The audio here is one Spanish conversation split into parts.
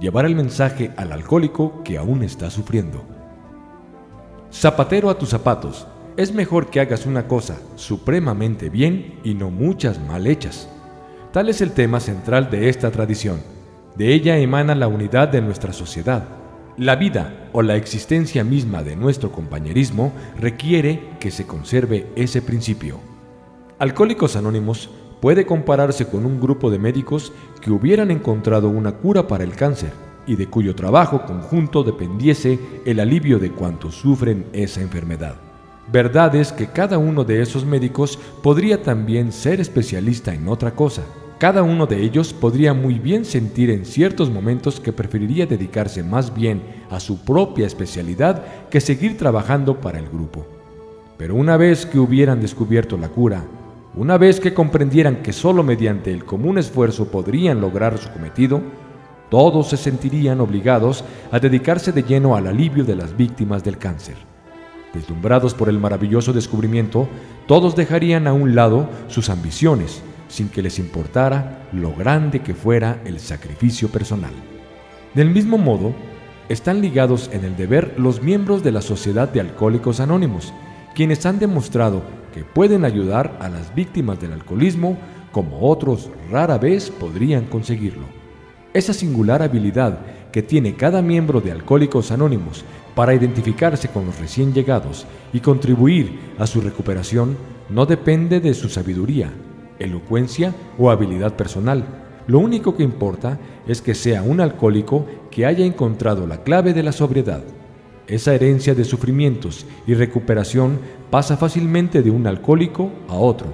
llevar el mensaje al alcohólico que aún está sufriendo. Zapatero a tus zapatos, es mejor que hagas una cosa supremamente bien y no muchas mal hechas. Tal es el tema central de esta tradición. De ella emana la unidad de nuestra sociedad. La vida o la existencia misma de nuestro compañerismo requiere que se conserve ese principio. Alcohólicos Anónimos puede compararse con un grupo de médicos que hubieran encontrado una cura para el cáncer y de cuyo trabajo conjunto dependiese el alivio de cuantos sufren esa enfermedad. Verdad es que cada uno de esos médicos podría también ser especialista en otra cosa. Cada uno de ellos podría muy bien sentir en ciertos momentos que preferiría dedicarse más bien a su propia especialidad que seguir trabajando para el grupo. Pero una vez que hubieran descubierto la cura una vez que comprendieran que solo mediante el común esfuerzo podrían lograr su cometido, todos se sentirían obligados a dedicarse de lleno al alivio de las víctimas del cáncer. Deslumbrados por el maravilloso descubrimiento, todos dejarían a un lado sus ambiciones, sin que les importara lo grande que fuera el sacrificio personal. Del mismo modo, están ligados en el deber los miembros de la Sociedad de Alcohólicos Anónimos, quienes han demostrado pueden ayudar a las víctimas del alcoholismo como otros rara vez podrían conseguirlo. Esa singular habilidad que tiene cada miembro de Alcohólicos Anónimos para identificarse con los recién llegados y contribuir a su recuperación no depende de su sabiduría, elocuencia o habilidad personal. Lo único que importa es que sea un alcohólico que haya encontrado la clave de la sobriedad. Esa herencia de sufrimientos y recuperación pasa fácilmente de un alcohólico a otro.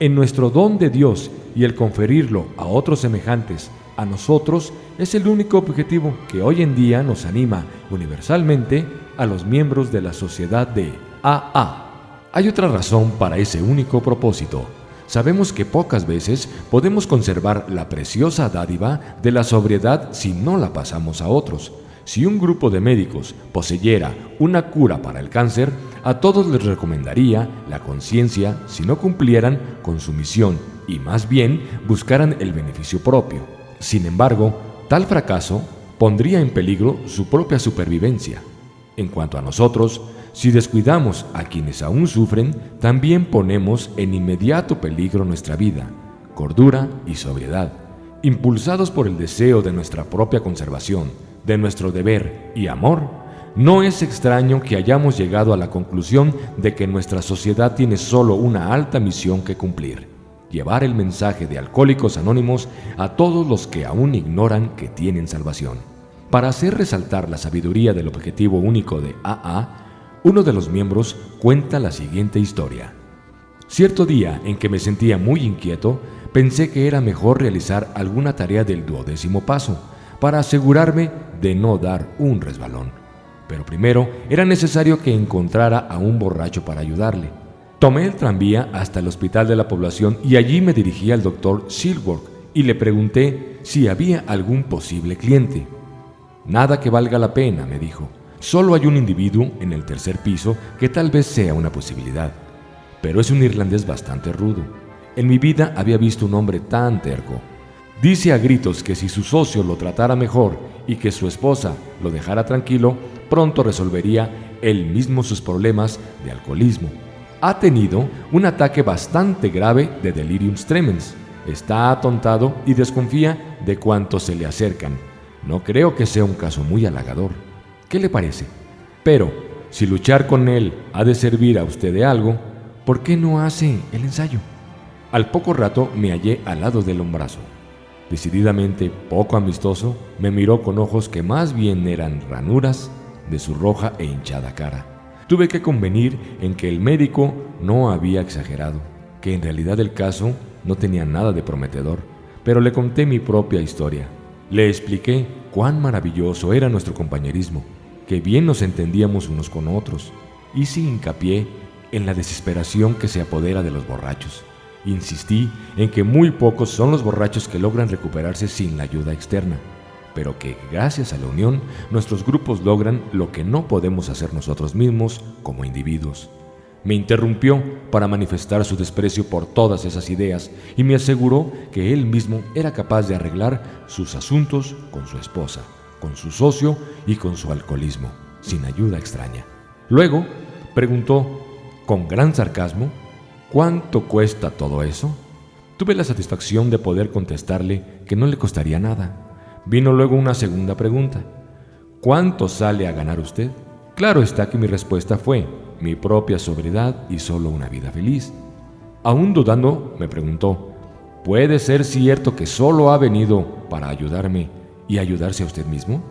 En nuestro don de Dios y el conferirlo a otros semejantes a nosotros es el único objetivo que hoy en día nos anima universalmente a los miembros de la sociedad de AA. Hay otra razón para ese único propósito. Sabemos que pocas veces podemos conservar la preciosa dádiva de la sobriedad si no la pasamos a otros. Si un grupo de médicos poseyera una cura para el cáncer, a todos les recomendaría la conciencia si no cumplieran con su misión y más bien buscaran el beneficio propio. Sin embargo, tal fracaso pondría en peligro su propia supervivencia. En cuanto a nosotros, si descuidamos a quienes aún sufren, también ponemos en inmediato peligro nuestra vida, cordura y sobriedad. Impulsados por el deseo de nuestra propia conservación, de nuestro deber y amor, no es extraño que hayamos llegado a la conclusión de que nuestra sociedad tiene solo una alta misión que cumplir, llevar el mensaje de Alcohólicos Anónimos a todos los que aún ignoran que tienen salvación. Para hacer resaltar la sabiduría del objetivo único de AA, uno de los miembros cuenta la siguiente historia. Cierto día en que me sentía muy inquieto, pensé que era mejor realizar alguna tarea del duodécimo paso, para asegurarme de no dar un resbalón. Pero primero era necesario que encontrara a un borracho para ayudarle. Tomé el tranvía hasta el hospital de la población y allí me dirigí al doctor Silworth y le pregunté si había algún posible cliente. Nada que valga la pena, me dijo. Solo hay un individuo en el tercer piso que tal vez sea una posibilidad. Pero es un irlandés bastante rudo. En mi vida había visto un hombre tan terco. Dice a gritos que si su socio lo tratara mejor y que su esposa lo dejara tranquilo, pronto resolvería él mismo sus problemas de alcoholismo. Ha tenido un ataque bastante grave de delirium tremens. Está atontado y desconfía de cuantos se le acercan. No creo que sea un caso muy halagador. ¿Qué le parece? Pero, si luchar con él ha de servir a usted de algo, ¿por qué no hace el ensayo? Al poco rato me hallé al lado del hombrazo. Decididamente poco amistoso, me miró con ojos que más bien eran ranuras de su roja e hinchada cara. Tuve que convenir en que el médico no había exagerado, que en realidad el caso no tenía nada de prometedor, pero le conté mi propia historia. Le expliqué cuán maravilloso era nuestro compañerismo, que bien nos entendíamos unos con otros, y sin hincapié en la desesperación que se apodera de los borrachos. Insistí en que muy pocos son los borrachos que logran recuperarse sin la ayuda externa, pero que gracias a la unión nuestros grupos logran lo que no podemos hacer nosotros mismos como individuos. Me interrumpió para manifestar su desprecio por todas esas ideas y me aseguró que él mismo era capaz de arreglar sus asuntos con su esposa, con su socio y con su alcoholismo, sin ayuda extraña. Luego preguntó con gran sarcasmo, ¿cuánto cuesta todo eso? Tuve la satisfacción de poder contestarle que no le costaría nada. Vino luego una segunda pregunta. ¿Cuánto sale a ganar usted? Claro está que mi respuesta fue mi propia sobriedad y solo una vida feliz. Aún dudando, me preguntó, ¿puede ser cierto que solo ha venido para ayudarme y ayudarse a usted mismo?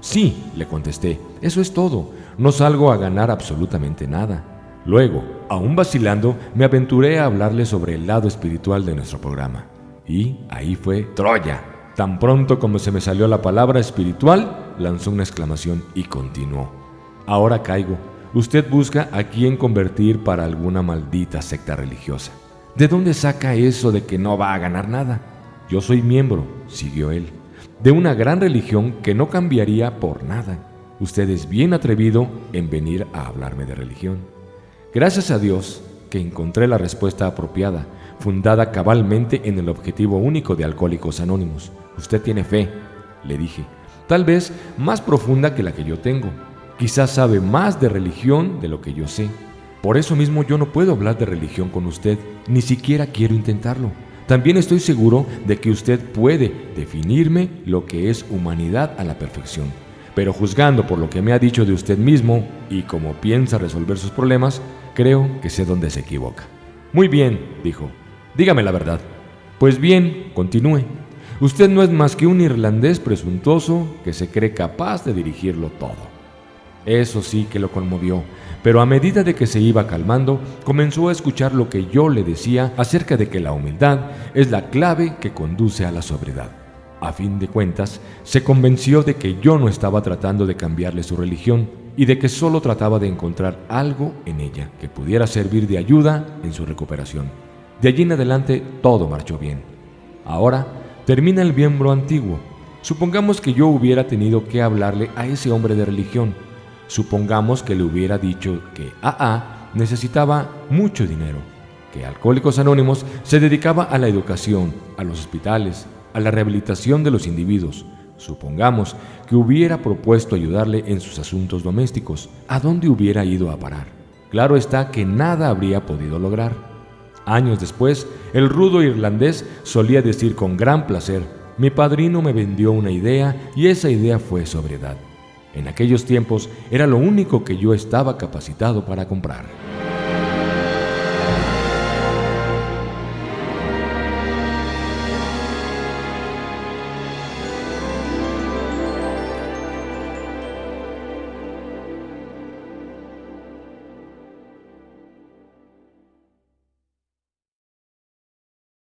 Sí, le contesté, eso es todo, no salgo a ganar absolutamente nada. Luego, aún vacilando, me aventuré a hablarle sobre el lado espiritual de nuestro programa. Y ahí fue Troya. Tan pronto como se me salió la palabra espiritual, lanzó una exclamación y continuó. Ahora caigo. Usted busca a quién convertir para alguna maldita secta religiosa. ¿De dónde saca eso de que no va a ganar nada? Yo soy miembro, siguió él, de una gran religión que no cambiaría por nada. Usted es bien atrevido en venir a hablarme de religión. Gracias a Dios que encontré la respuesta apropiada, fundada cabalmente en el objetivo único de Alcohólicos Anónimos. Usted tiene fe, le dije, tal vez más profunda que la que yo tengo. Quizás sabe más de religión de lo que yo sé. Por eso mismo yo no puedo hablar de religión con usted, ni siquiera quiero intentarlo. También estoy seguro de que usted puede definirme lo que es humanidad a la perfección. Pero juzgando por lo que me ha dicho de usted mismo y cómo piensa resolver sus problemas, Creo que sé dónde se equivoca. Muy bien, dijo. Dígame la verdad. Pues bien, continúe. Usted no es más que un irlandés presuntuoso que se cree capaz de dirigirlo todo. Eso sí que lo conmovió, pero a medida de que se iba calmando, comenzó a escuchar lo que yo le decía acerca de que la humildad es la clave que conduce a la sobriedad. A fin de cuentas, se convenció de que yo no estaba tratando de cambiarle su religión, y de que solo trataba de encontrar algo en ella que pudiera servir de ayuda en su recuperación. De allí en adelante todo marchó bien. Ahora termina el miembro antiguo. Supongamos que yo hubiera tenido que hablarle a ese hombre de religión. Supongamos que le hubiera dicho que AA necesitaba mucho dinero, que Alcohólicos Anónimos se dedicaba a la educación, a los hospitales, a la rehabilitación de los individuos, Supongamos que hubiera propuesto ayudarle en sus asuntos domésticos, ¿a dónde hubiera ido a parar? Claro está que nada habría podido lograr. Años después, el rudo irlandés solía decir con gran placer, mi padrino me vendió una idea y esa idea fue sobriedad. En aquellos tiempos era lo único que yo estaba capacitado para comprar.